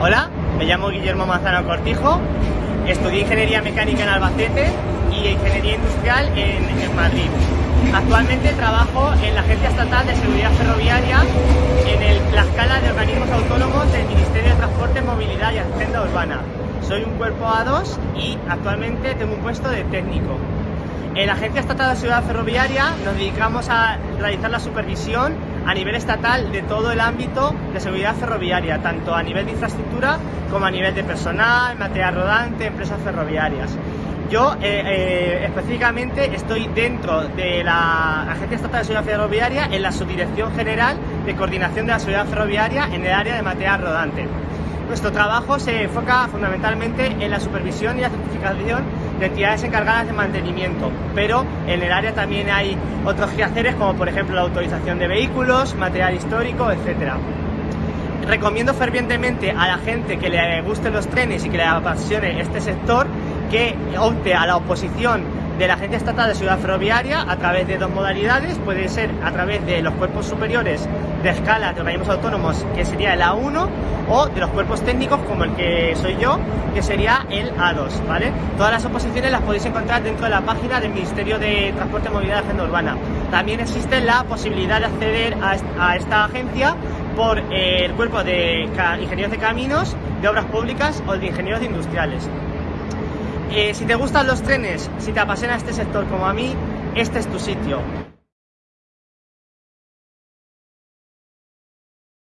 Hola, me llamo Guillermo Manzano Cortijo, estudié Ingeniería Mecánica en Albacete y Ingeniería Industrial en, Madrid. Actualmente trabajo en la Agencia Estatal de Seguridad Ferroviaria en el- la escala de organismos autónomos del Ministerio de Transporte, Movilidad y Agenda Urbana. Soy un cuerpo A2 y actualmente tengo un puesto de técnico. En la Agencia Estatal de Seguridad Ferroviaria nos dedicamos a realizar la supervisión a nivel estatal de todo el ámbito de seguridad ferroviaria, tanto a nivel de infraestructura como a nivel de personal, material rodante, empresas ferroviarias. Yo eh, eh, específicamente estoy dentro de la Agencia Estatal de Seguridad Ferroviaria en la Subdirección General de Coordinación de la Seguridad Ferroviaria en el área de material rodante. Nuestro trabajo se enfoca fundamentalmente en la supervisión y la certificación de entidades encargadas de mantenimiento, pero en el área también hay otros quehaceres como por ejemplo la autorización de vehículos, material histórico, etcétera. Recomiendo fervientemente a la gente que le gusten los trenes y que le apasione este sector que opte a la oposición de la Agencia Estatal de Seguridad Ferroviaria a través de dos modalidades, puede ser a través de los cuerpos superiores de escala de organismos autónomos, que sería el A1, o de los cuerpos técnicos como el que soy yo, que sería el A2, ¿vale? Todas las oposiciones las podéis encontrar dentro de la página del Ministerio de Transporte, Movilidad y Agenda Urbana. También existe la posibilidad de acceder a, est- a esta agencia por eh, el cuerpo de ingenieros de caminos, de obras públicas o de ingenieros de industriales. Eh, si te gustan los trenes, si te apasiona este sector como a mí, este es tu sitio.